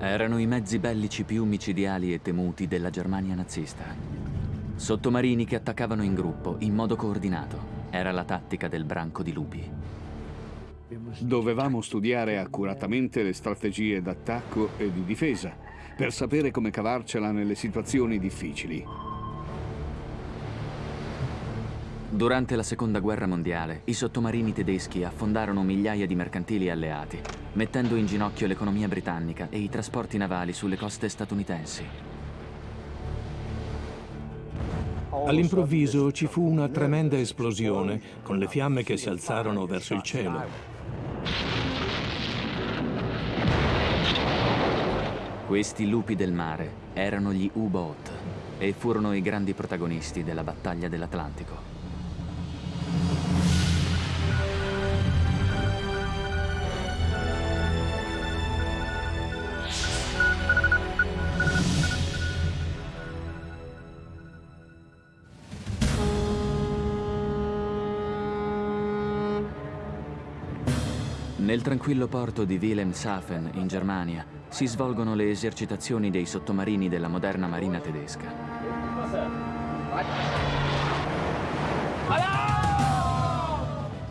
Erano i mezzi bellici più micidiali e temuti della Germania nazista. Sottomarini che attaccavano in gruppo, in modo coordinato. Era la tattica del branco di lupi. Dovevamo studiare accuratamente le strategie d'attacco e di difesa per sapere come cavarcela nelle situazioni difficili. Durante la Seconda Guerra Mondiale, i sottomarini tedeschi affondarono migliaia di mercantili alleati, mettendo in ginocchio l'economia britannica e i trasporti navali sulle coste statunitensi. All'improvviso ci fu una tremenda esplosione, con le fiamme che si alzarono verso il cielo. Questi lupi del mare erano gli U-Boat e furono i grandi protagonisti della battaglia dell'Atlantico. Nel tranquillo porto di Wilhelmshaven, in Germania, si svolgono le esercitazioni dei sottomarini della moderna marina tedesca.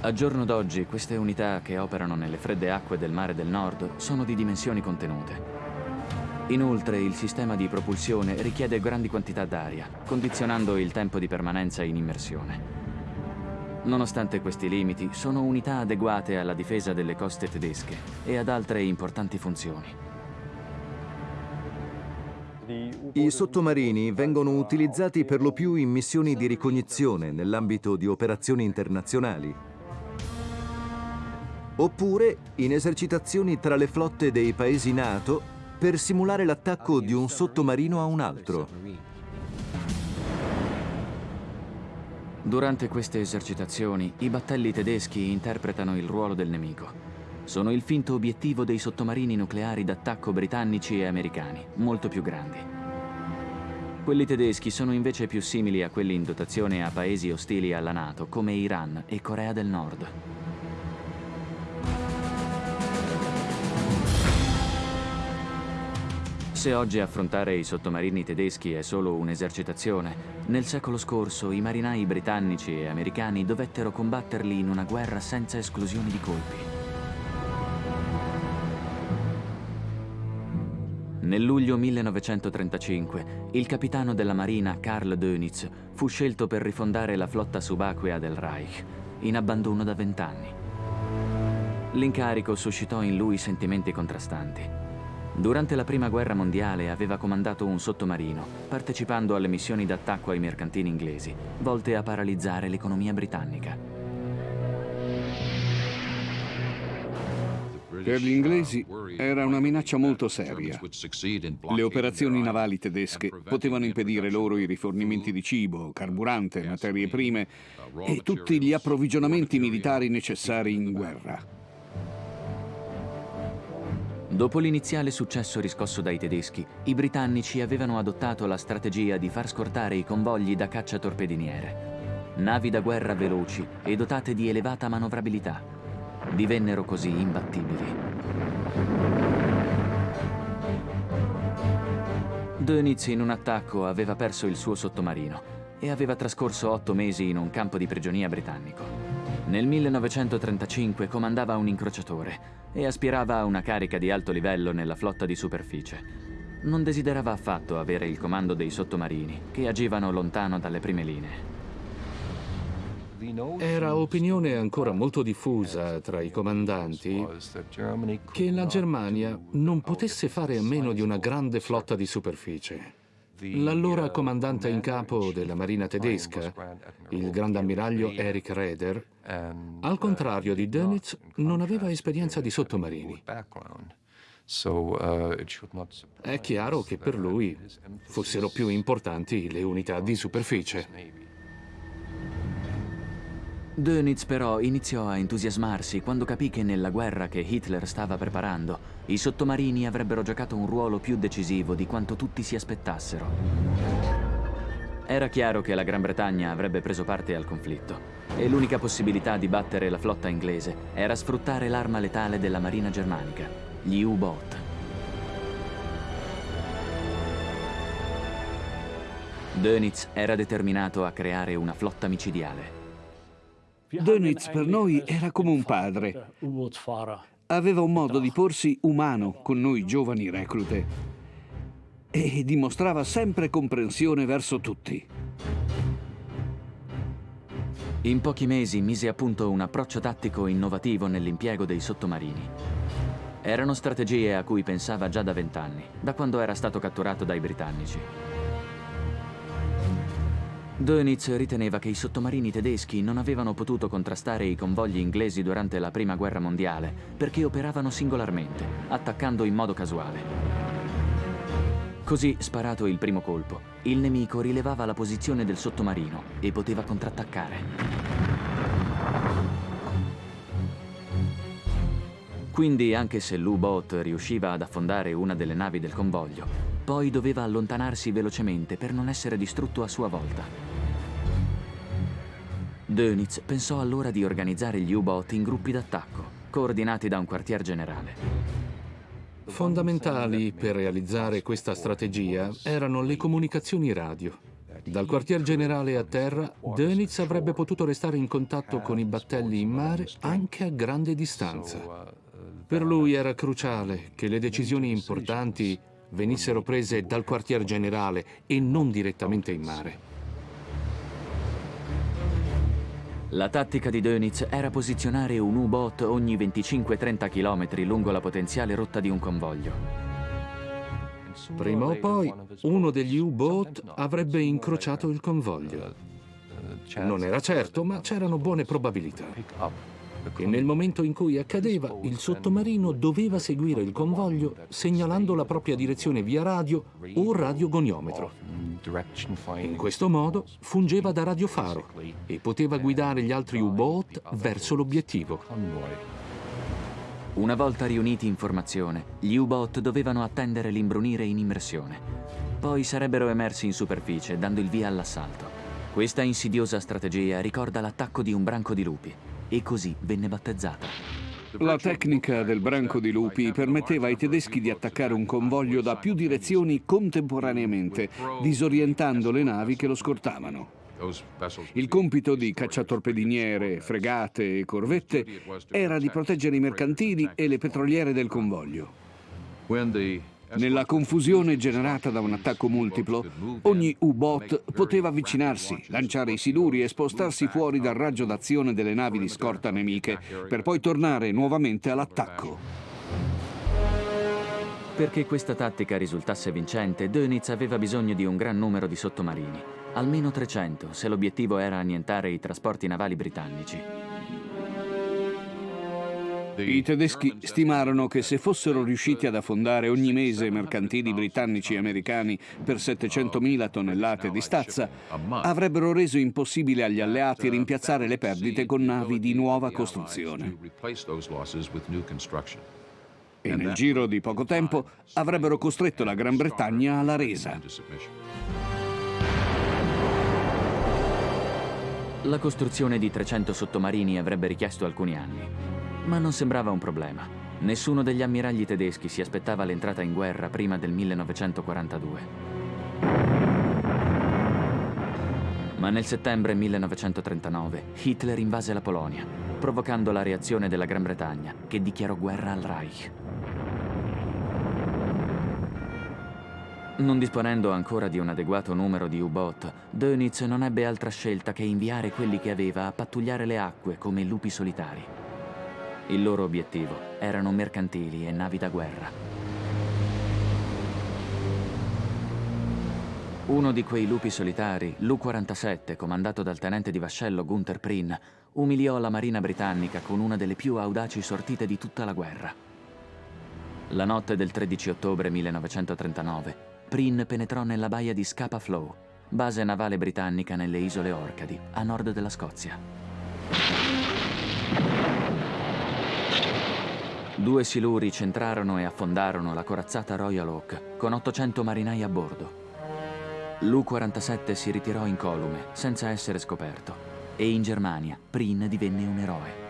A giorno d'oggi queste unità che operano nelle fredde acque del mare del nord sono di dimensioni contenute. Inoltre il sistema di propulsione richiede grandi quantità d'aria, condizionando il tempo di permanenza in immersione. Nonostante questi limiti, sono unità adeguate alla difesa delle coste tedesche e ad altre importanti funzioni. I sottomarini vengono utilizzati per lo più in missioni di ricognizione nell'ambito di operazioni internazionali, oppure in esercitazioni tra le flotte dei paesi NATO per simulare l'attacco di un sottomarino a un altro. Durante queste esercitazioni, i battelli tedeschi interpretano il ruolo del nemico. Sono il finto obiettivo dei sottomarini nucleari d'attacco britannici e americani, molto più grandi. Quelli tedeschi sono invece più simili a quelli in dotazione a paesi ostili alla Nato, come Iran e Corea del Nord. Se oggi affrontare i sottomarini tedeschi è solo un'esercitazione, nel secolo scorso i marinai britannici e americani dovettero combatterli in una guerra senza esclusioni di colpi. Nel luglio 1935, il capitano della marina Karl Dönitz fu scelto per rifondare la flotta subacquea del Reich, in abbandono da vent'anni. L'incarico suscitò in lui sentimenti contrastanti. Durante la Prima Guerra Mondiale aveva comandato un sottomarino, partecipando alle missioni d'attacco ai mercantini inglesi, volte a paralizzare l'economia britannica. Per gli inglesi era una minaccia molto seria. Le operazioni navali tedesche potevano impedire loro i rifornimenti di cibo, carburante, materie prime e tutti gli approvvigionamenti militari necessari in guerra. Dopo l'iniziale successo riscosso dai tedeschi, i britannici avevano adottato la strategia di far scortare i convogli da caccia torpediniere. Navi da guerra veloci e dotate di elevata manovrabilità. Divennero così imbattibili. Dönitz in un attacco aveva perso il suo sottomarino e aveva trascorso otto mesi in un campo di prigionia britannico. Nel 1935 comandava un incrociatore e aspirava a una carica di alto livello nella flotta di superficie. Non desiderava affatto avere il comando dei sottomarini, che agivano lontano dalle prime linee. Era opinione ancora molto diffusa tra i comandanti che la Germania non potesse fare a meno di una grande flotta di superficie. L'allora comandante in capo della marina tedesca, il grande ammiraglio Erich Raeder, al contrario di Dönitz, non aveva esperienza di sottomarini. È chiaro che per lui fossero più importanti le unità di superficie. Dönitz però iniziò a entusiasmarsi quando capì che nella guerra che Hitler stava preparando i sottomarini avrebbero giocato un ruolo più decisivo di quanto tutti si aspettassero. Era chiaro che la Gran Bretagna avrebbe preso parte al conflitto e l'unica possibilità di battere la flotta inglese era sfruttare l'arma letale della marina germanica, gli U-Boat. Dönitz era determinato a creare una flotta micidiale Dönitz per noi era come un padre. Aveva un modo di porsi umano con noi giovani reclute e dimostrava sempre comprensione verso tutti. In pochi mesi mise a punto un approccio tattico innovativo nell'impiego dei sottomarini. Erano strategie a cui pensava già da vent'anni, da quando era stato catturato dai britannici. Dönitz riteneva che i sottomarini tedeschi non avevano potuto contrastare i convogli inglesi durante la Prima Guerra Mondiale perché operavano singolarmente, attaccando in modo casuale. Così, sparato il primo colpo, il nemico rilevava la posizione del sottomarino e poteva contrattaccare. Quindi, anche se l'U-Boat riusciva ad affondare una delle navi del convoglio, poi doveva allontanarsi velocemente per non essere distrutto a sua volta. Dönitz pensò allora di organizzare gli U-Boat in gruppi d'attacco, coordinati da un quartier generale. Fondamentali per realizzare questa strategia erano le comunicazioni radio. Dal quartier generale a terra, Dönitz avrebbe potuto restare in contatto con i battelli in mare anche a grande distanza. Per lui era cruciale che le decisioni importanti venissero prese dal quartier generale e non direttamente in mare. La tattica di Dönitz era posizionare un U-Boat ogni 25-30 km lungo la potenziale rotta di un convoglio. Prima o poi uno degli U-Boat avrebbe incrociato il convoglio. Non era certo, ma c'erano buone probabilità. E nel momento in cui accadeva, il sottomarino doveva seguire il convoglio segnalando la propria direzione via radio o radiogoniometro. In questo modo fungeva da radiofaro e poteva guidare gli altri U-boat verso l'obiettivo. Una volta riuniti in formazione, gli U-boat dovevano attendere l'imbrunire in immersione. Poi sarebbero emersi in superficie, dando il via all'assalto. Questa insidiosa strategia ricorda l'attacco di un branco di lupi e così venne battezzata. La tecnica del branco di lupi permetteva ai tedeschi di attaccare un convoglio da più direzioni contemporaneamente, disorientando le navi che lo scortavano. Il compito di cacciatorpediniere, fregate e corvette era di proteggere i mercantili e le petroliere del convoglio. Nella confusione generata da un attacco multiplo, ogni U-Boat poteva avvicinarsi, lanciare i siluri e spostarsi fuori dal raggio d'azione delle navi di scorta nemiche, per poi tornare nuovamente all'attacco. Perché questa tattica risultasse vincente, Dönitz aveva bisogno di un gran numero di sottomarini, almeno 300, se l'obiettivo era annientare i trasporti navali britannici. I tedeschi stimarono che se fossero riusciti ad affondare ogni mese mercantili britannici e americani per 700.000 tonnellate di stazza, avrebbero reso impossibile agli alleati rimpiazzare le perdite con navi di nuova costruzione. E nel giro di poco tempo avrebbero costretto la Gran Bretagna alla resa. La costruzione di 300 sottomarini avrebbe richiesto alcuni anni ma non sembrava un problema. Nessuno degli ammiragli tedeschi si aspettava l'entrata in guerra prima del 1942. Ma nel settembre 1939 Hitler invase la Polonia, provocando la reazione della Gran Bretagna, che dichiarò guerra al Reich. Non disponendo ancora di un adeguato numero di U-boat, Dönitz non ebbe altra scelta che inviare quelli che aveva a pattugliare le acque come lupi solitari. Il loro obiettivo erano mercantili e navi da guerra. Uno di quei lupi solitari, l'U-47, comandato dal tenente di vascello Gunther Prinn, umiliò la marina britannica con una delle più audaci sortite di tutta la guerra. La notte del 13 ottobre 1939, Prinn penetrò nella baia di Scapa Flow, base navale britannica nelle isole Orcadi, a nord della Scozia. Due siluri centrarono e affondarono la corazzata Royal Oak con 800 marinai a bordo. L'U-47 si ritirò incolume, senza essere scoperto, e in Germania Prin divenne un eroe.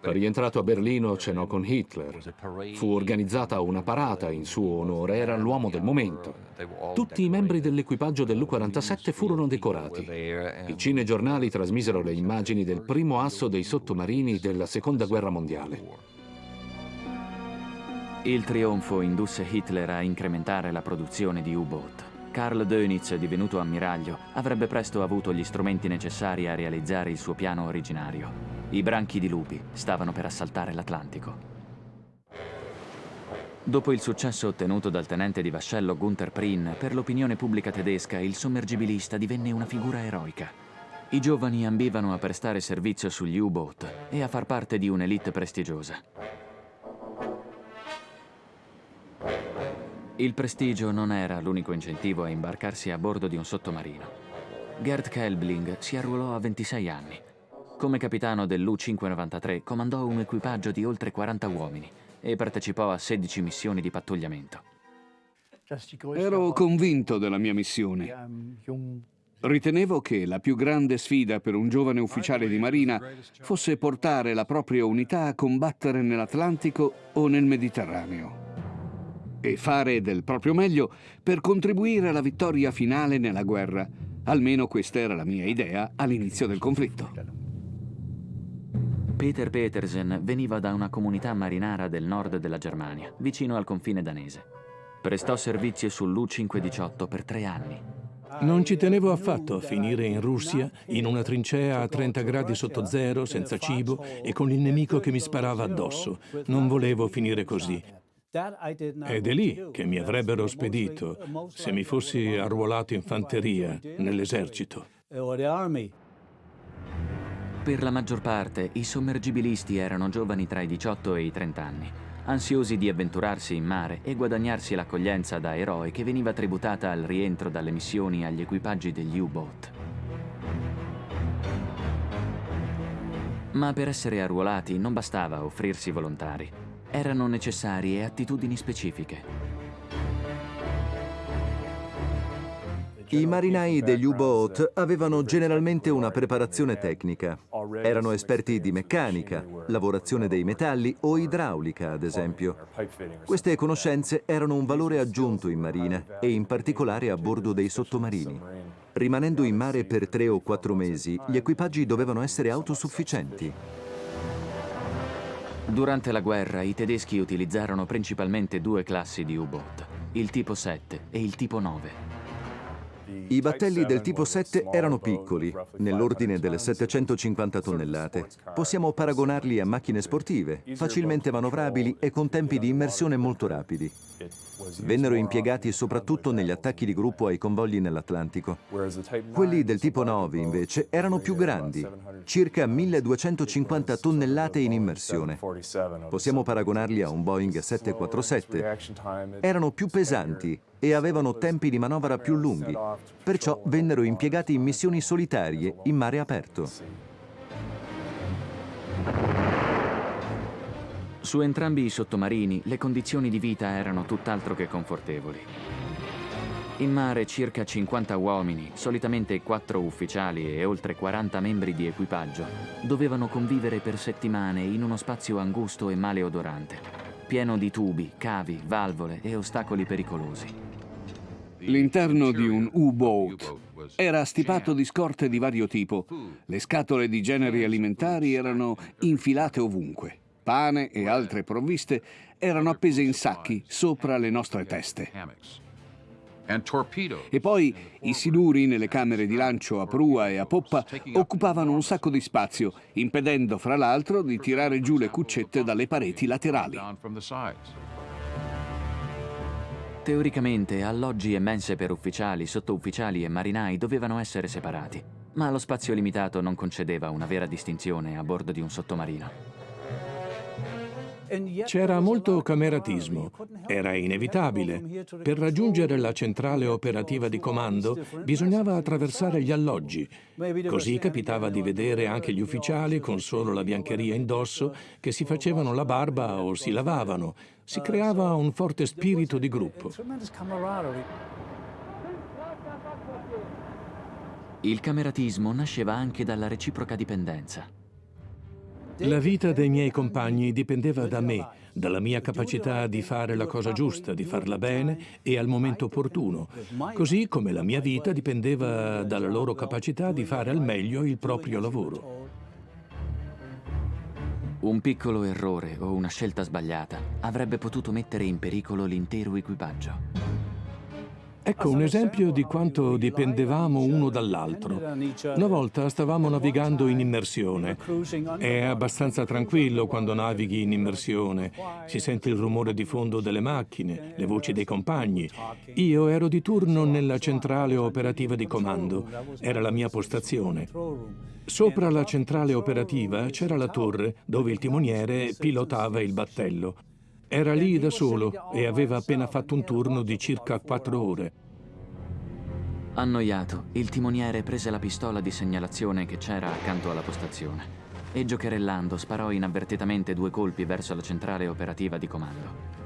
Rientrato a Berlino cenò con Hitler. Fu organizzata una parata in suo onore, era l'uomo del momento. Tutti i membri dell'equipaggio dell'U-47 furono decorati. I cinegiornali trasmisero le immagini del primo asso dei sottomarini della Seconda Guerra Mondiale. Il trionfo indusse Hitler a incrementare la produzione di U-boat. Karl Dönitz, divenuto ammiraglio, avrebbe presto avuto gli strumenti necessari a realizzare il suo piano originario. I branchi di lupi stavano per assaltare l'Atlantico. Dopo il successo ottenuto dal tenente di vascello Gunther Prien, per l'opinione pubblica tedesca il sommergibilista divenne una figura eroica. I giovani ambivano a prestare servizio sugli U-boat e a far parte di un'elite prestigiosa. Il prestigio non era l'unico incentivo a imbarcarsi a bordo di un sottomarino. Gerd Kelbling si arruolò a 26 anni. Come capitano dell'U-593 comandò un equipaggio di oltre 40 uomini e partecipò a 16 missioni di pattugliamento. Ero convinto della mia missione. Ritenevo che la più grande sfida per un giovane ufficiale di marina fosse portare la propria unità a combattere nell'Atlantico o nel Mediterraneo e fare del proprio meglio per contribuire alla vittoria finale nella guerra. Almeno questa era la mia idea all'inizio del conflitto. Peter Petersen veniva da una comunità marinara del nord della Germania, vicino al confine danese. Prestò servizio sull'U-518 per tre anni. Non ci tenevo affatto a finire in Russia, in una trincea a 30 gradi sotto zero, senza cibo e con il nemico che mi sparava addosso. Non volevo finire così. Ed è lì che mi avrebbero spedito se mi fossi arruolato in fanteria nell'esercito. Per la maggior parte i sommergibilisti erano giovani tra i 18 e i 30 anni, ansiosi di avventurarsi in mare e guadagnarsi l'accoglienza da eroe che veniva tributata al rientro dalle missioni agli equipaggi degli U-boat. Ma per essere arruolati non bastava offrirsi volontari erano necessarie attitudini specifiche. I marinai degli U-boat avevano generalmente una preparazione tecnica. Erano esperti di meccanica, lavorazione dei metalli o idraulica, ad esempio. Queste conoscenze erano un valore aggiunto in marina e in particolare a bordo dei sottomarini. Rimanendo in mare per tre o quattro mesi, gli equipaggi dovevano essere autosufficienti. Durante la guerra i tedeschi utilizzarono principalmente due classi di U-boat, il tipo 7 e il tipo 9. I battelli del tipo 7 erano piccoli, nell'ordine delle 750 tonnellate. Possiamo paragonarli a macchine sportive, facilmente manovrabili e con tempi di immersione molto rapidi. Vennero impiegati soprattutto negli attacchi di gruppo ai convogli nell'Atlantico. Quelli del tipo 9, invece, erano più grandi, circa 1250 tonnellate in immersione. Possiamo paragonarli a un Boeing 747. Erano più pesanti e avevano tempi di manovra più lunghi, perciò vennero impiegati in missioni solitarie in mare aperto. Su entrambi i sottomarini le condizioni di vita erano tutt'altro che confortevoli. In mare circa 50 uomini, solitamente 4 ufficiali e oltre 40 membri di equipaggio, dovevano convivere per settimane in uno spazio angusto e maleodorante, pieno di tubi, cavi, valvole e ostacoli pericolosi. L'interno di un U-boat era stipato di scorte di vario tipo. Le scatole di generi alimentari erano infilate ovunque. Pane e altre provviste erano appese in sacchi sopra le nostre teste. E poi i siluri nelle camere di lancio a prua e a poppa occupavano un sacco di spazio, impedendo fra l'altro di tirare giù le cuccette dalle pareti laterali. Teoricamente, alloggi e mense per ufficiali, sottufficiali e marinai dovevano essere separati, ma lo spazio limitato non concedeva una vera distinzione a bordo di un sottomarino. C'era molto cameratismo. Era inevitabile. Per raggiungere la centrale operativa di comando bisognava attraversare gli alloggi. Così capitava di vedere anche gli ufficiali con solo la biancheria indosso che si facevano la barba o si lavavano. Si creava un forte spirito di gruppo. Il cameratismo nasceva anche dalla reciproca dipendenza. La vita dei miei compagni dipendeva da me, dalla mia capacità di fare la cosa giusta, di farla bene e al momento opportuno, così come la mia vita dipendeva dalla loro capacità di fare al meglio il proprio lavoro. Un piccolo errore o una scelta sbagliata avrebbe potuto mettere in pericolo l'intero equipaggio. Ecco un esempio di quanto dipendevamo uno dall'altro. Una volta stavamo navigando in immersione. È abbastanza tranquillo quando navighi in immersione. Si sente il rumore di fondo delle macchine, le voci dei compagni. Io ero di turno nella centrale operativa di comando. Era la mia postazione. Sopra la centrale operativa c'era la torre dove il timoniere pilotava il battello. Era lì da solo e aveva appena fatto un turno di circa quattro ore. Annoiato, il timoniere prese la pistola di segnalazione che c'era accanto alla postazione e giocherellando sparò inavvertitamente due colpi verso la centrale operativa di comando.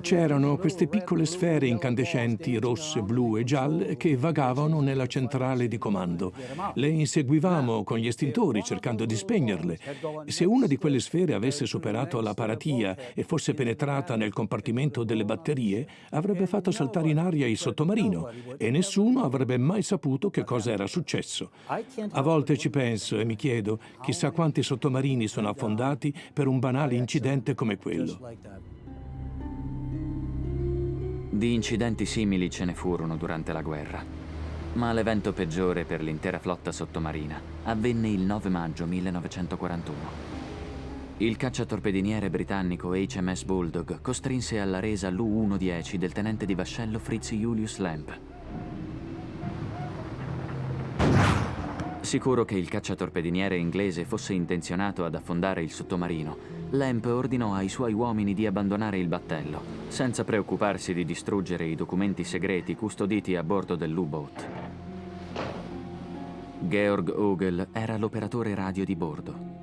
C'erano queste piccole sfere incandescenti, rosse, blu e gialle, che vagavano nella centrale di comando. Le inseguivamo con gli estintori cercando di spegnerle. Se una di quelle sfere avesse superato la paratia e fosse penetrata nel compartimento delle batterie, avrebbe fatto saltare in aria il sottomarino e nessuno avrebbe mai saputo che cosa era successo. A volte ci penso e mi chiedo chissà quanti sottomarini sono affondati per un banale incidente come quello. Di incidenti simili ce ne furono durante la guerra, ma l'evento peggiore per l'intera flotta sottomarina avvenne il 9 maggio 1941. Il cacciatorpediniere britannico HMS Bulldog costrinse alla resa l'U-110 del tenente di vascello Fritz Julius Lamp. Sicuro che il cacciatorpediniere inglese fosse intenzionato ad affondare il sottomarino, Lamp ordinò ai suoi uomini di abbandonare il battello, senza preoccuparsi di distruggere i documenti segreti custoditi a bordo dell'U-boat. Georg Ogel era l'operatore radio di bordo.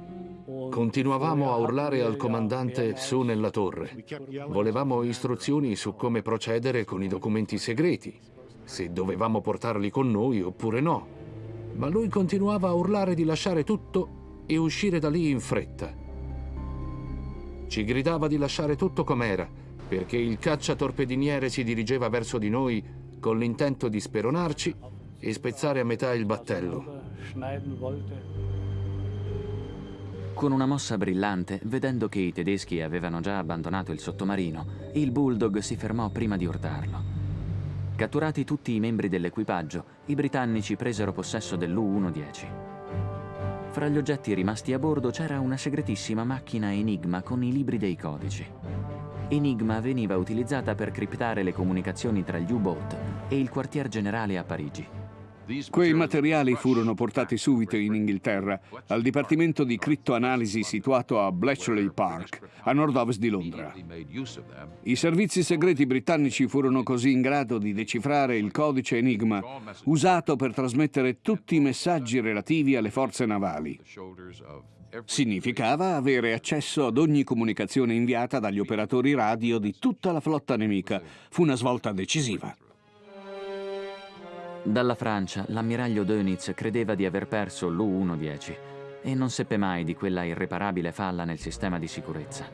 Continuavamo a urlare al comandante su nella torre. Volevamo istruzioni su come procedere con i documenti segreti, se dovevamo portarli con noi oppure no. Ma lui continuava a urlare di lasciare tutto e uscire da lì in fretta. Ci gridava di lasciare tutto com'era, perché il cacciatorpediniere si dirigeva verso di noi con l'intento di speronarci e spezzare a metà il battello. Con una mossa brillante, vedendo che i tedeschi avevano già abbandonato il sottomarino, il Bulldog si fermò prima di urtarlo. Catturati tutti i membri dell'equipaggio, i britannici presero possesso dell'U-110. Fra gli oggetti rimasti a bordo c'era una segretissima macchina Enigma con i libri dei codici. Enigma veniva utilizzata per criptare le comunicazioni tra gli U-boat e il quartier generale a Parigi. Quei materiali furono portati subito in Inghilterra, al Dipartimento di Crittoanalisi situato a Bletchley Park, a nord-ovest di Londra. I servizi segreti britannici furono così in grado di decifrare il codice Enigma, usato per trasmettere tutti i messaggi relativi alle forze navali. Significava avere accesso ad ogni comunicazione inviata dagli operatori radio di tutta la flotta nemica. Fu una svolta decisiva. Dalla Francia, l'ammiraglio Dönitz credeva di aver perso l'U-110 e non seppe mai di quella irreparabile falla nel sistema di sicurezza.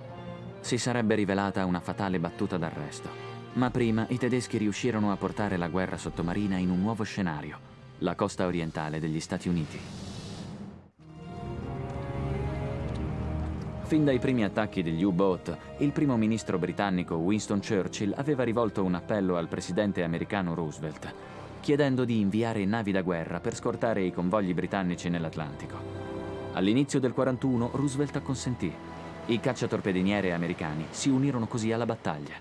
Si sarebbe rivelata una fatale battuta d'arresto. Ma prima i tedeschi riuscirono a portare la guerra sottomarina in un nuovo scenario, la costa orientale degli Stati Uniti. Fin dai primi attacchi degli U-boat, il primo ministro britannico Winston Churchill aveva rivolto un appello al presidente americano Roosevelt chiedendo di inviare navi da guerra per scortare i convogli britannici nell'Atlantico. All'inizio del 41 Roosevelt acconsentì. I cacciatorpediniere americani si unirono così alla battaglia.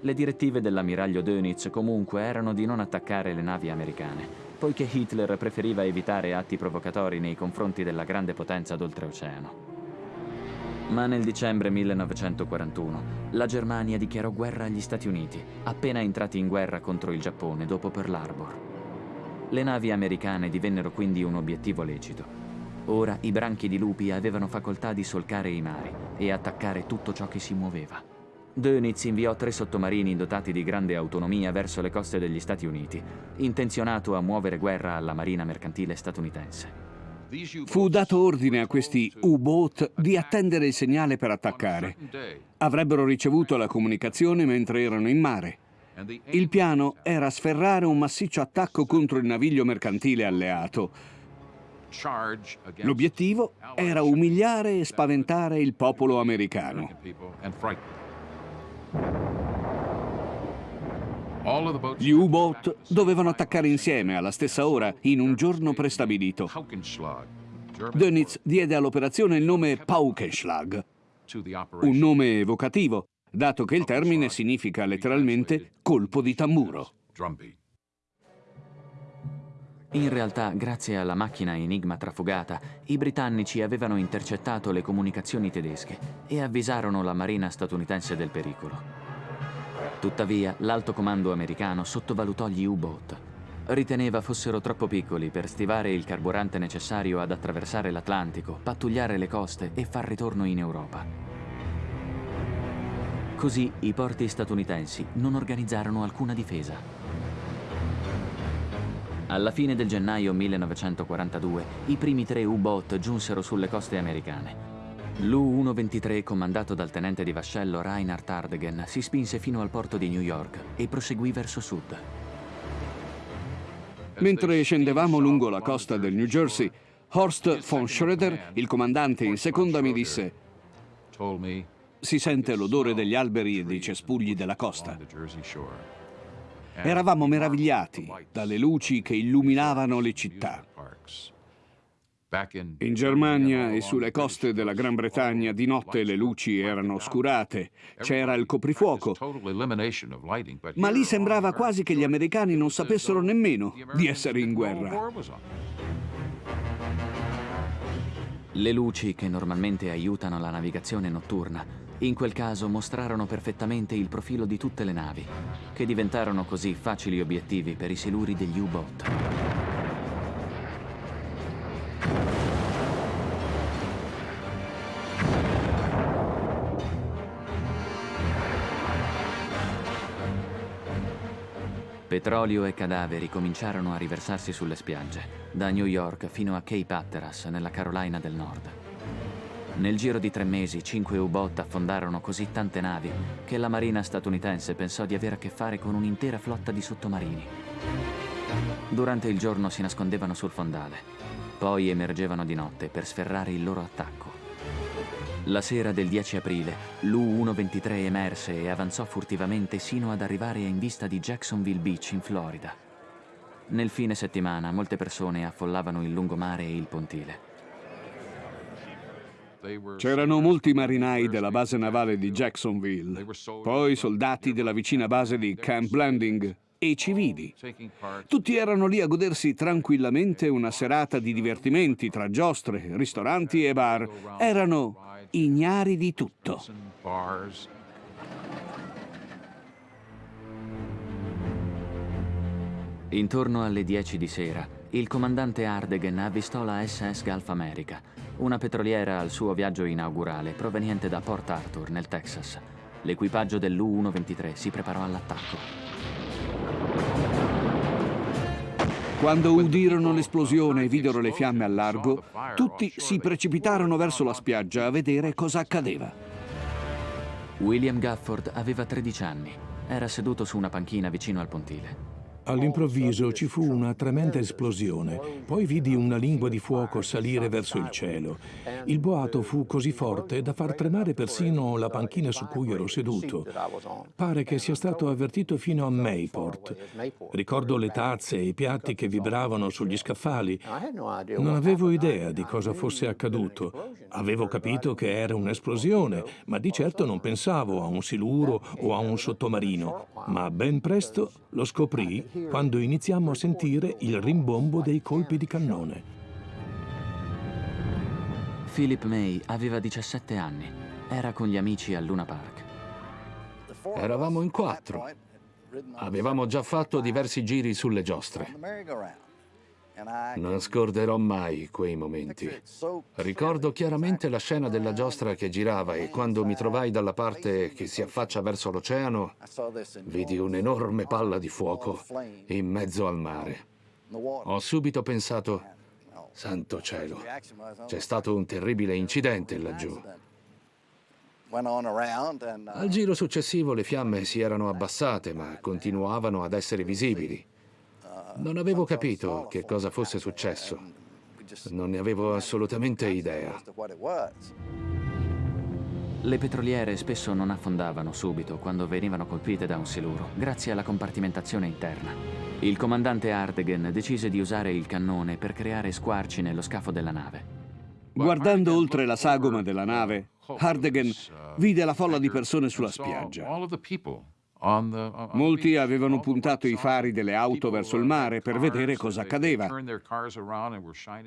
Le direttive dell'ammiraglio Dönitz comunque erano di non attaccare le navi americane, poiché Hitler preferiva evitare atti provocatori nei confronti della grande potenza d'oltreoceano. Ma nel dicembre 1941 la Germania dichiarò guerra agli Stati Uniti, appena entrati in guerra contro il Giappone dopo Pearl Harbor. Le navi americane divennero quindi un obiettivo lecito. Ora i branchi di lupi avevano facoltà di solcare i mari e attaccare tutto ciò che si muoveva. Dönitz inviò tre sottomarini dotati di grande autonomia verso le coste degli Stati Uniti, intenzionato a muovere guerra alla marina mercantile statunitense. Fu dato ordine a questi U-boat di attendere il segnale per attaccare. Avrebbero ricevuto la comunicazione mentre erano in mare. Il piano era sferrare un massiccio attacco contro il naviglio mercantile alleato. L'obiettivo era umiliare e spaventare il popolo americano. Gli U-boat dovevano attaccare insieme alla stessa ora in un giorno prestabilito. Dönitz diede all'operazione il nome Paukenschlag, un nome evocativo, dato che il termine significa letteralmente colpo di tamburo. In realtà, grazie alla macchina Enigma trafugata, i britannici avevano intercettato le comunicazioni tedesche e avvisarono la marina statunitense del pericolo. Tuttavia, l'alto comando americano sottovalutò gli U-boat. Riteneva fossero troppo piccoli per stivare il carburante necessario ad attraversare l'Atlantico, pattugliare le coste e far ritorno in Europa. Così i porti statunitensi non organizzarono alcuna difesa. Alla fine del gennaio 1942, i primi tre U-boat giunsero sulle coste americane. L'U-123, comandato dal tenente di vascello Reinhard Hardegen, si spinse fino al porto di New York e proseguì verso sud. Mentre scendevamo lungo la costa del New Jersey, Horst von Schröder, il comandante in seconda, mi disse si sente l'odore degli alberi e dei cespugli della costa. Eravamo meravigliati dalle luci che illuminavano le città. In Germania e sulle coste della Gran Bretagna di notte le luci erano oscurate, c'era il coprifuoco, ma lì sembrava quasi che gli americani non sapessero nemmeno di essere in guerra. Le luci che normalmente aiutano la navigazione notturna, in quel caso mostrarono perfettamente il profilo di tutte le navi, che diventarono così facili obiettivi per i siluri degli U-boat. Petrolio e cadaveri cominciarono a riversarsi sulle spiagge, da New York fino a Cape Hatteras, nella Carolina del Nord. Nel giro di tre mesi, cinque U-boat affondarono così tante navi che la marina statunitense pensò di avere a che fare con un'intera flotta di sottomarini. Durante il giorno si nascondevano sul fondale, poi emergevano di notte per sferrare il loro attacco. La sera del 10 aprile, l'U-123 emerse e avanzò furtivamente sino ad arrivare in vista di Jacksonville Beach, in Florida. Nel fine settimana, molte persone affollavano il lungomare e il pontile. C'erano molti marinai della base navale di Jacksonville, poi soldati della vicina base di Camp Landing e civili. Tutti erano lì a godersi tranquillamente una serata di divertimenti tra giostre, ristoranti e bar. Erano ignari di tutto. Intorno alle 10 di sera, il comandante Ardegen avvistò la SS Gulf America, una petroliera al suo viaggio inaugurale proveniente da Port Arthur, nel Texas. L'equipaggio dell'U-123 si preparò all'attacco. Quando udirono l'esplosione e videro le fiamme al largo, tutti si precipitarono verso la spiaggia a vedere cosa accadeva. William Gafford aveva 13 anni. Era seduto su una panchina vicino al pontile. All'improvviso ci fu una tremenda esplosione, poi vidi una lingua di fuoco salire verso il cielo. Il boato fu così forte da far tremare persino la panchina su cui ero seduto. Pare che sia stato avvertito fino a Mayport. Ricordo le tazze e i piatti che vibravano sugli scaffali. Non avevo idea di cosa fosse accaduto. Avevo capito che era un'esplosione, ma di certo non pensavo a un siluro o a un sottomarino. Ma ben presto lo scoprì quando iniziammo a sentire il rimbombo dei colpi di cannone. Philip May aveva 17 anni. Era con gli amici a Luna Park. Eravamo in quattro. Avevamo già fatto diversi giri sulle giostre. Non scorderò mai quei momenti. Ricordo chiaramente la scena della giostra che girava e quando mi trovai dalla parte che si affaccia verso l'oceano, vidi un'enorme palla di fuoco in mezzo al mare. Ho subito pensato, Santo cielo, c'è stato un terribile incidente laggiù. Al giro successivo le fiamme si erano abbassate, ma continuavano ad essere visibili. Non avevo capito che cosa fosse successo. Non ne avevo assolutamente idea. Le petroliere spesso non affondavano subito quando venivano colpite da un siluro, grazie alla compartimentazione interna. Il comandante Ardegen decise di usare il cannone per creare squarci nello scafo della nave. Guardando oltre la sagoma della nave, Ardegen vide la folla di persone sulla spiaggia. Molti avevano puntato i fari delle auto verso il mare per vedere cosa accadeva.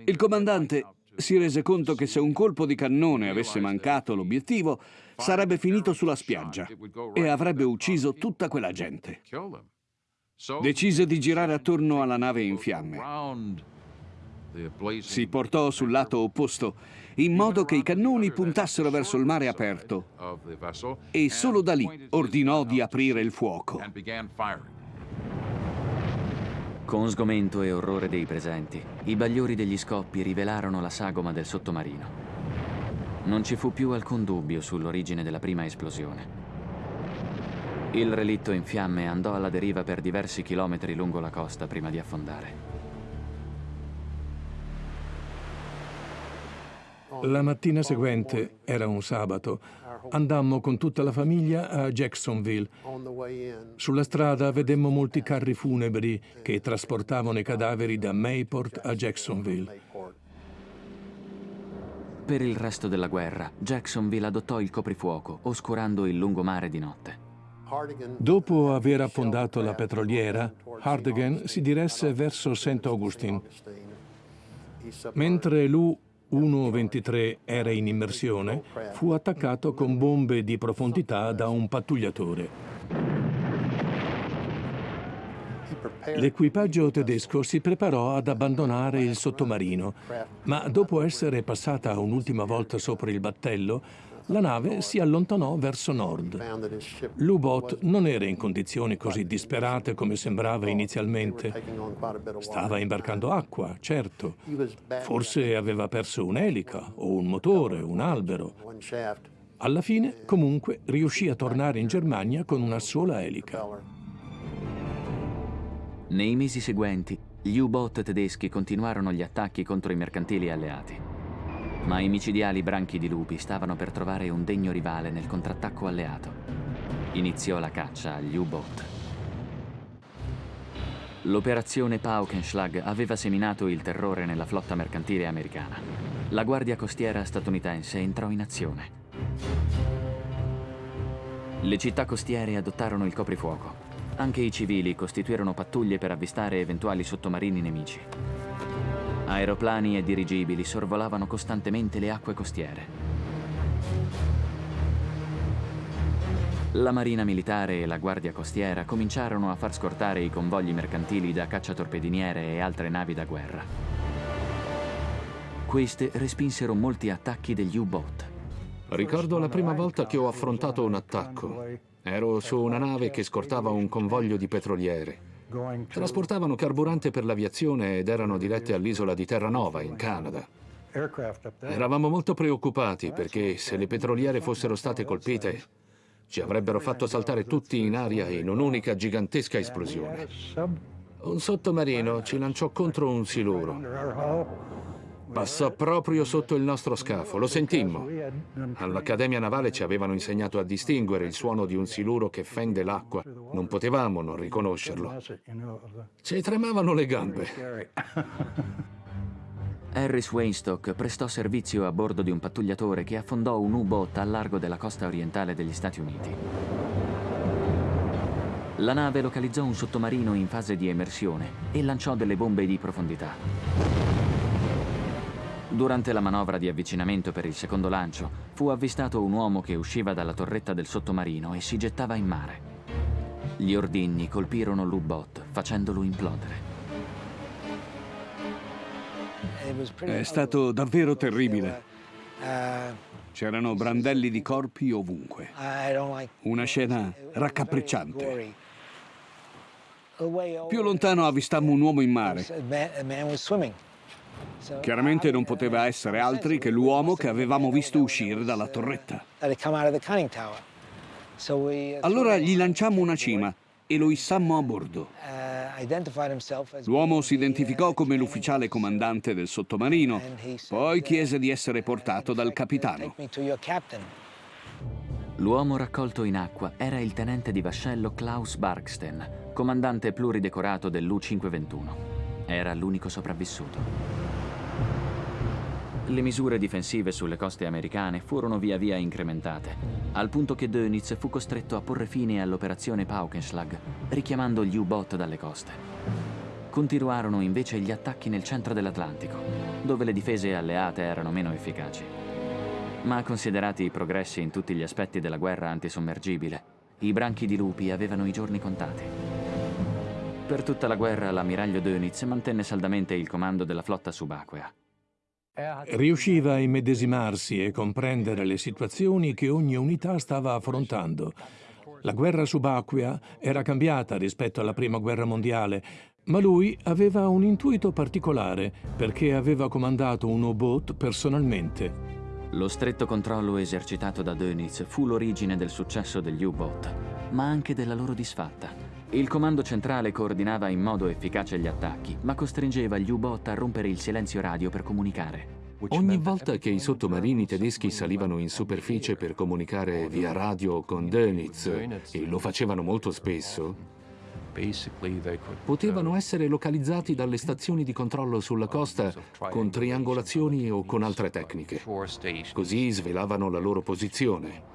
Il comandante si rese conto che se un colpo di cannone avesse mancato l'obiettivo, sarebbe finito sulla spiaggia e avrebbe ucciso tutta quella gente. Decise di girare attorno alla nave in fiamme. Si portò sul lato opposto, in modo che i cannoni puntassero verso il mare aperto e solo da lì ordinò di aprire il fuoco. Con sgomento e orrore dei presenti, i bagliori degli scoppi rivelarono la sagoma del sottomarino. Non ci fu più alcun dubbio sull'origine della prima esplosione. Il relitto in fiamme andò alla deriva per diversi chilometri lungo la costa prima di affondare. La mattina seguente, era un sabato, andammo con tutta la famiglia a Jacksonville. Sulla strada vedemmo molti carri funebri che trasportavano i cadaveri da Mayport a Jacksonville. Per il resto della guerra, Jacksonville adottò il coprifuoco, oscurando il lungomare di notte. Dopo aver affondato la petroliera, Hardigan si diresse verso St. Augustine. Mentre l'U-123 era in immersione, fu attaccato con bombe di profondità da un pattugliatore. L'equipaggio tedesco si preparò ad abbandonare il sottomarino, ma dopo essere passata un'ultima volta sopra il battello, la nave si allontanò verso nord. L'U-Boat non era in condizioni così disperate come sembrava inizialmente. Stava imbarcando acqua, certo. Forse aveva perso un'elica o un motore, un albero. Alla fine, comunque, riuscì a tornare in Germania con una sola elica. Nei mesi seguenti, gli U-boat tedeschi continuarono gli attacchi contro i mercantili alleati. Ma i micidiali branchi di lupi stavano per trovare un degno rivale nel contrattacco alleato. Iniziò la caccia agli U-boat. L'operazione Paukenschlag aveva seminato il terrore nella flotta mercantile americana. La guardia costiera statunitense entrò in azione. Le città costiere adottarono il coprifuoco. Anche i civili costituirono pattuglie per avvistare eventuali sottomarini nemici. Aeroplani e dirigibili sorvolavano costantemente le acque costiere. La Marina Militare e la Guardia Costiera cominciarono a far scortare i convogli mercantili da cacciatorpediniere e altre navi da guerra. Queste respinsero molti attacchi degli U-boat. Ricordo la prima volta che ho affrontato un attacco. Ero su una nave che scortava un convoglio di petroliere. Trasportavano carburante per l'aviazione ed erano dirette all'isola di Terranova, in Canada. Eravamo molto preoccupati perché se le petroliere fossero state colpite ci avrebbero fatto saltare tutti in aria in un'unica gigantesca esplosione. Un sottomarino ci lanciò contro un siluro. Passò proprio sotto il nostro scafo, lo sentimmo. All'Accademia Navale ci avevano insegnato a distinguere il suono di un siluro che fende l'acqua. Non potevamo non riconoscerlo. Ci tremavano le gambe. Harris Weinstock prestò servizio a bordo di un pattugliatore che affondò un U-boat al largo della costa orientale degli Stati Uniti. La nave localizzò un sottomarino in fase di emersione e lanciò delle bombe di profondità. Durante la manovra di avvicinamento per il secondo lancio, fu avvistato un uomo che usciva dalla torretta del sottomarino e si gettava in mare. Gli ordigni colpirono l'U-Bot, facendolo implodere. È stato davvero terribile. C'erano brandelli di corpi ovunque. Una scena raccapricciante. Più lontano avvistammo un uomo in mare. Chiaramente non poteva essere altri che l'uomo che avevamo visto uscire dalla torretta. Allora gli lanciammo una cima e lo issammo a bordo. L'uomo si identificò come l'ufficiale comandante del sottomarino, poi chiese di essere portato dal capitano. L'uomo raccolto in acqua era il tenente di vascello Klaus Barksten, comandante pluridecorato dell'U-521. Era l'unico sopravvissuto. Le misure difensive sulle coste americane furono via via incrementate, al punto che Dönitz fu costretto a porre fine all'operazione Paukenschlag, richiamando gli U-boot dalle coste. Continuarono invece gli attacchi nel centro dell'Atlantico, dove le difese alleate erano meno efficaci. Ma considerati i progressi in tutti gli aspetti della guerra antisommergibile, i branchi di lupi avevano i giorni contati. Per tutta la guerra l'ammiraglio Dönitz mantenne saldamente il comando della flotta subacquea. Riusciva a immedesimarsi e comprendere le situazioni che ogni unità stava affrontando. La guerra subacquea era cambiata rispetto alla Prima Guerra Mondiale, ma lui aveva un intuito particolare perché aveva comandato un U-boat personalmente. Lo stretto controllo esercitato da Dönitz fu l'origine del successo degli U-boat, ma anche della loro disfatta. Il comando centrale coordinava in modo efficace gli attacchi, ma costringeva gli U-boat a rompere il silenzio radio per comunicare. Ogni volta che i sottomarini tedeschi salivano in superficie per comunicare via radio con Dönitz, e lo facevano molto spesso, potevano essere localizzati dalle stazioni di controllo sulla costa con triangolazioni o con altre tecniche. Così svelavano la loro posizione.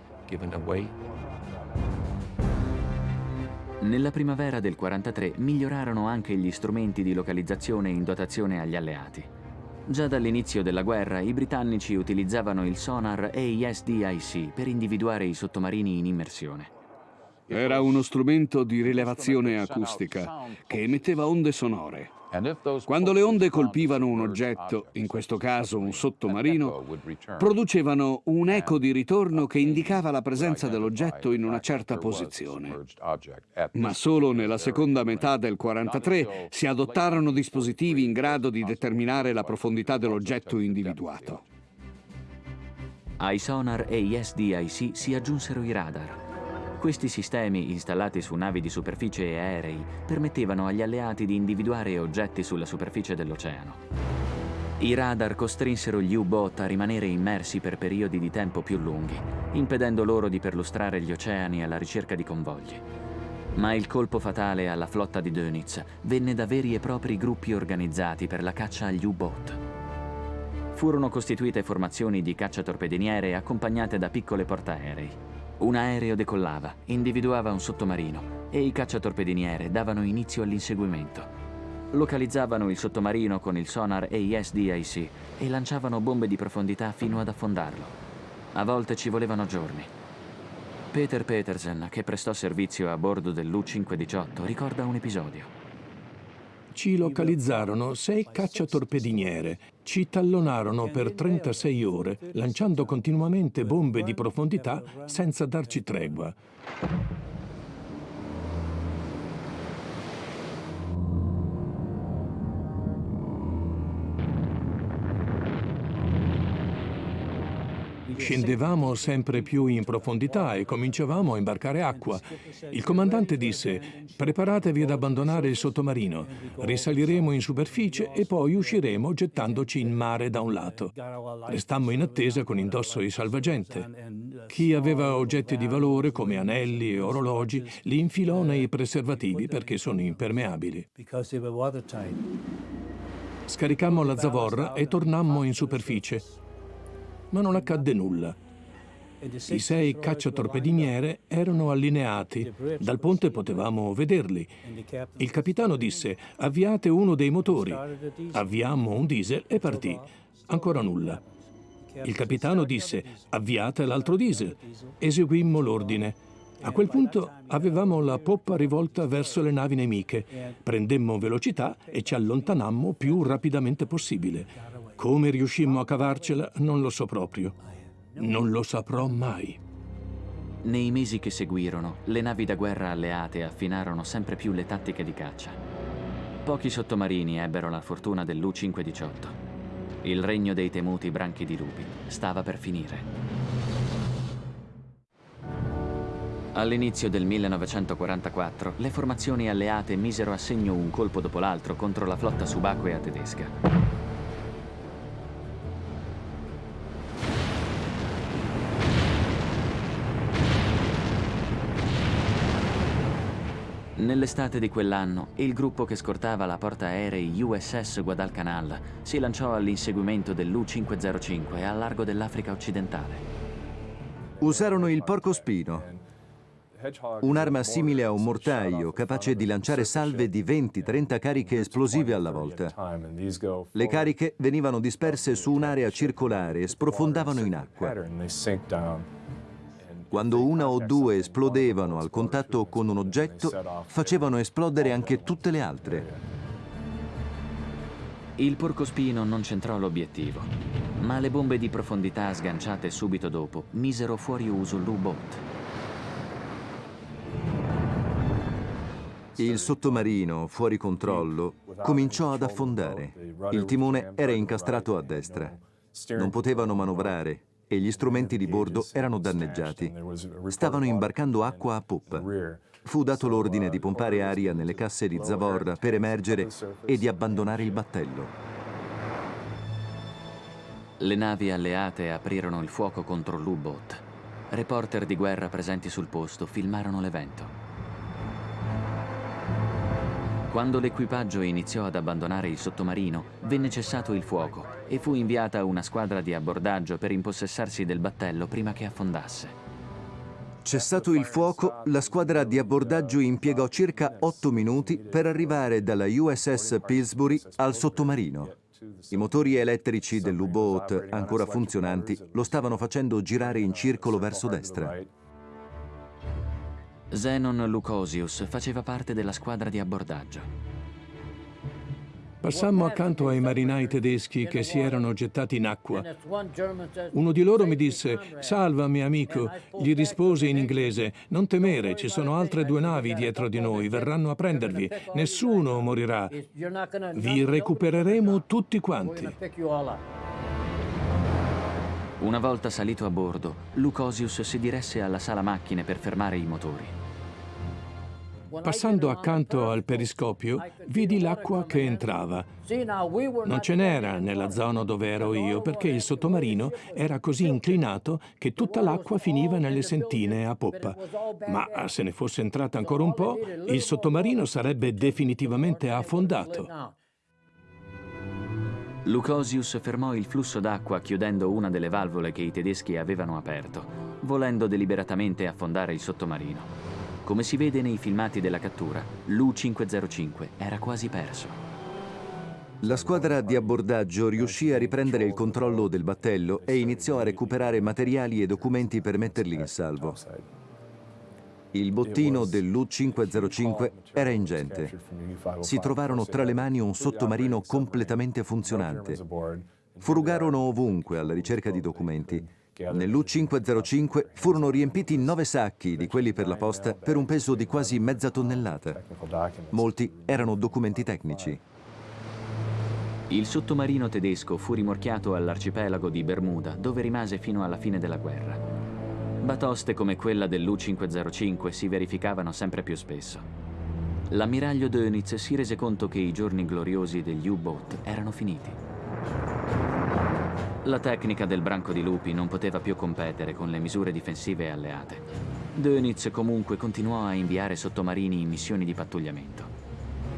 Nella primavera del 43 migliorarono anche gli strumenti di localizzazione in dotazione agli alleati. Già dall'inizio della guerra i britannici utilizzavano il sonar AES-DIC per individuare i sottomarini in immersione. Era uno strumento di rilevazione acustica che emetteva onde sonore. Quando le onde colpivano un oggetto, in questo caso un sottomarino, producevano un eco di ritorno che indicava la presenza dell'oggetto in una certa posizione. Ma solo nella seconda metà del 43 si adottarono dispositivi in grado di determinare la profondità dell'oggetto individuato. Ai sonar AES-DIC si aggiunsero i radar. Questi sistemi, installati su navi di superficie e aerei, permettevano agli alleati di individuare oggetti sulla superficie dell'oceano. I radar costrinsero gli U-boat a rimanere immersi per periodi di tempo più lunghi, impedendo loro di perlustrare gli oceani alla ricerca di convogli. Ma il colpo fatale alla flotta di Dönitz venne da veri e propri gruppi organizzati per la caccia agli U-boat. Furono costituite formazioni di cacciatorpediniere accompagnate da piccole portaerei. Un aereo decollava, individuava un sottomarino e i cacciatorpediniere davano inizio all'inseguimento. Localizzavano il sottomarino con il sonar AES-DIC e lanciavano bombe di profondità fino ad affondarlo. A volte ci volevano giorni. Peter Petersen, che prestò servizio a bordo dell'U-518, ricorda un episodio ci localizzarono sei cacciatorpediniere, ci tallonarono per 36 ore, lanciando continuamente bombe di profondità senza darci tregua. Scendevamo sempre più in profondità e cominciavamo a imbarcare acqua. Il comandante disse, preparatevi ad abbandonare il sottomarino, risaliremo in superficie e poi usciremo gettandoci in mare da un lato. Restammo in attesa con indosso i salvagente. Chi aveva oggetti di valore come anelli e orologi li infilò nei preservativi perché sono impermeabili. Scaricammo la zavorra e tornammo in superficie ma non accadde nulla. I sei cacciatorpediniere erano allineati, dal ponte potevamo vederli. Il capitano disse, avviate uno dei motori. Avviammo un diesel e partì. Ancora nulla. Il capitano disse, avviate l'altro diesel. Eseguimmo l'ordine. A quel punto avevamo la poppa rivolta verso le navi nemiche. Prendemmo velocità e ci allontanammo più rapidamente possibile. Come riuscimmo a cavarcela non lo so proprio. Non lo saprò mai. Nei mesi che seguirono, le navi da guerra alleate affinarono sempre più le tattiche di caccia. Pochi sottomarini ebbero la fortuna dell'U-518. Il regno dei temuti branchi di lupi stava per finire. All'inizio del 1944 le formazioni alleate misero a segno un colpo dopo l'altro contro la flotta subacquea tedesca. Nell'estate di quell'anno, il gruppo che scortava la portaerei USS Guadalcanal si lanciò all'inseguimento dell'U-505 a largo dell'Africa occidentale. Usarono il porcospino, Un'arma simile a un mortaio, capace di lanciare salve di 20-30 cariche esplosive alla volta. Le cariche venivano disperse su un'area circolare e sprofondavano in acqua. Quando una o due esplodevano al contatto con un oggetto, facevano esplodere anche tutte le altre. Il porcospino non centrò l'obiettivo, ma le bombe di profondità sganciate subito dopo misero fuori uso l'U-Boat. Il sottomarino, fuori controllo, cominciò ad affondare. Il timone era incastrato a destra. Non potevano manovrare e gli strumenti di bordo erano danneggiati. Stavano imbarcando acqua a poppa. Fu dato l'ordine di pompare aria nelle casse di zavorra per emergere e di abbandonare il battello. Le navi alleate aprirono il fuoco contro l'U-Boat. Reporter di guerra presenti sul posto filmarono l'evento. Quando l'equipaggio iniziò ad abbandonare il sottomarino, venne cessato il fuoco e fu inviata una squadra di abbordaggio per impossessarsi del battello prima che affondasse. Cessato il fuoco, la squadra di abbordaggio impiegò circa 8 minuti per arrivare dalla USS Pillsbury al sottomarino. I motori elettrici dell'U-Boat, ancora funzionanti, lo stavano facendo girare in circolo verso destra. Zenon Lucosius faceva parte della squadra di abbordaggio. Passammo accanto ai marinai tedeschi che si erano gettati in acqua. Uno di loro mi disse, salvami amico. Gli rispose in inglese, non temere, ci sono altre due navi dietro di noi, verranno a prendervi. Nessuno morirà. Vi recupereremo tutti quanti. Una volta salito a bordo, Lucosius si diresse alla sala macchine per fermare i motori. Passando accanto al periscopio, vidi l'acqua che entrava. Non ce n'era nella zona dove ero io, perché il sottomarino era così inclinato che tutta l'acqua finiva nelle sentine a poppa. Ma se ne fosse entrata ancora un po', il sottomarino sarebbe definitivamente affondato. Lucosius fermò il flusso d'acqua chiudendo una delle valvole che i tedeschi avevano aperto, volendo deliberatamente affondare il sottomarino. Come si vede nei filmati della cattura, l'U-505 era quasi perso. La squadra di abbordaggio riuscì a riprendere il controllo del battello e iniziò a recuperare materiali e documenti per metterli in salvo. Il bottino dell'U-505 era ingente. Si trovarono tra le mani un sottomarino completamente funzionante. Furugarono ovunque alla ricerca di documenti. Nell'U-505 furono riempiti nove sacchi di quelli per la posta per un peso di quasi mezza tonnellata. Molti erano documenti tecnici. Il sottomarino tedesco fu rimorchiato all'arcipelago di Bermuda, dove rimase fino alla fine della guerra. Batoste come quella dell'U-505 si verificavano sempre più spesso. L'ammiraglio Dönitz si rese conto che i giorni gloriosi degli U-Boat erano finiti. La tecnica del branco di lupi non poteva più competere con le misure difensive alleate. Dönitz comunque continuò a inviare sottomarini in missioni di pattugliamento.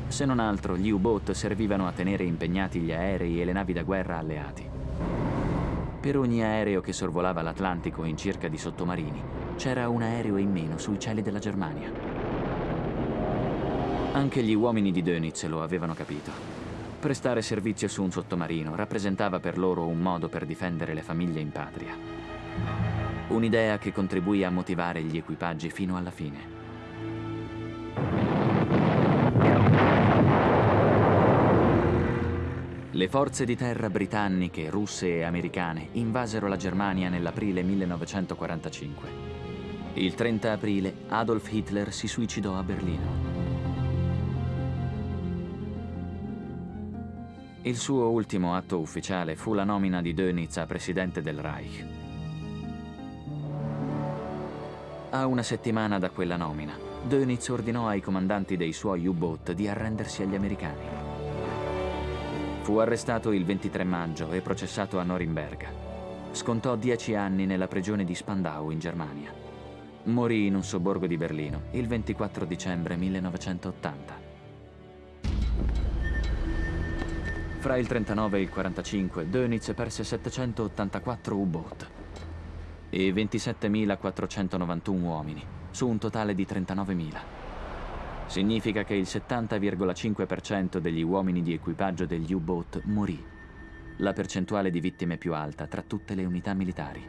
Se non altro, gli U-Boat servivano a tenere impegnati gli aerei e le navi da guerra alleati. Per ogni aereo che sorvolava l'Atlantico in cerca di sottomarini, c'era un aereo in meno sui cieli della Germania. Anche gli uomini di Dönitz lo avevano capito. Prestare servizio su un sottomarino rappresentava per loro un modo per difendere le famiglie in patria. Un'idea che contribuì a motivare gli equipaggi fino alla fine. Le forze di terra britanniche, russe e americane invasero la Germania nell'aprile 1945. Il 30 aprile Adolf Hitler si suicidò a Berlino. Il suo ultimo atto ufficiale fu la nomina di Dönitz a presidente del Reich. A una settimana da quella nomina, Dönitz ordinò ai comandanti dei suoi U-boat di arrendersi agli americani. Fu arrestato il 23 maggio e processato a Norimberga. Scontò dieci anni nella prigione di Spandau in Germania. Morì in un sobborgo di Berlino il 24 dicembre 1980. Fra il 39 e il 45 Dönitz perse 784 U-boat e 27.491 uomini, su un totale di 39.000. Significa che il 70,5% degli uomini di equipaggio degli U-boat morì, la percentuale di vittime più alta tra tutte le unità militari.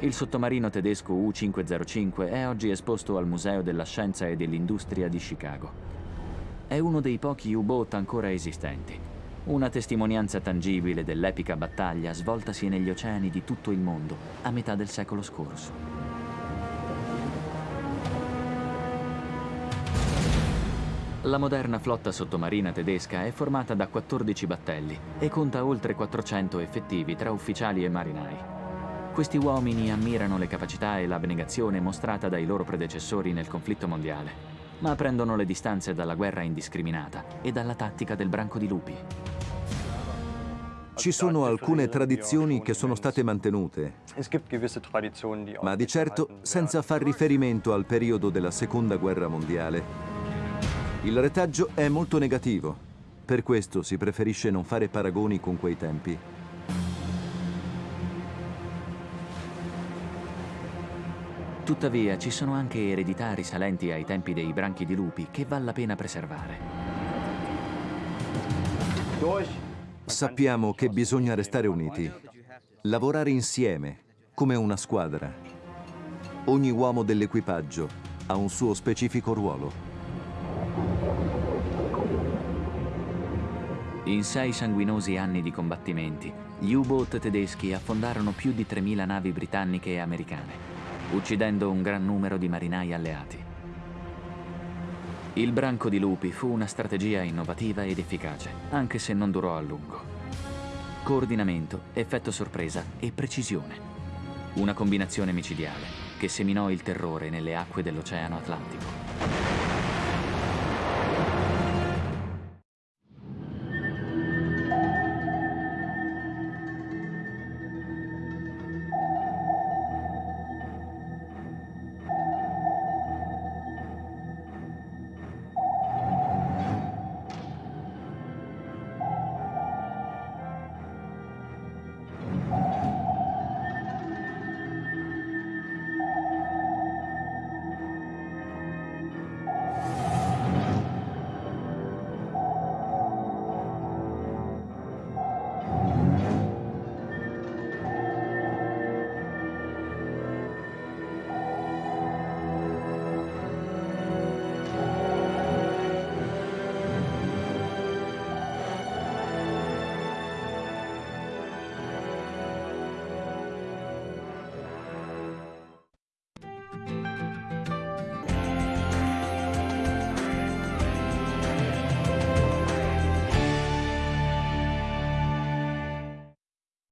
Il sottomarino tedesco U-505 è oggi esposto al Museo della Scienza e dell'Industria di Chicago. È uno dei pochi U-boat ancora esistenti una testimonianza tangibile dell'epica battaglia svoltasi negli oceani di tutto il mondo a metà del secolo scorso. La moderna flotta sottomarina tedesca è formata da 14 battelli e conta oltre 400 effettivi tra ufficiali e marinai. Questi uomini ammirano le capacità e l'abnegazione mostrata dai loro predecessori nel conflitto mondiale, ma prendono le distanze dalla guerra indiscriminata e dalla tattica del branco di lupi. Ci sono alcune tradizioni che sono state mantenute, ma di certo senza far riferimento al periodo della Seconda Guerra Mondiale. Il retaggio è molto negativo, per questo si preferisce non fare paragoni con quei tempi. Tuttavia ci sono anche eredità risalenti ai tempi dei branchi di lupi che vale la pena preservare. Sappiamo che bisogna restare uniti, lavorare insieme, come una squadra. Ogni uomo dell'equipaggio ha un suo specifico ruolo. In sei sanguinosi anni di combattimenti, gli U-boat tedeschi affondarono più di 3.000 navi britanniche e americane, uccidendo un gran numero di marinai alleati. Il branco di lupi fu una strategia innovativa ed efficace, anche se non durò a lungo. Coordinamento, effetto sorpresa e precisione. Una combinazione micidiale che seminò il terrore nelle acque dell'Oceano Atlantico.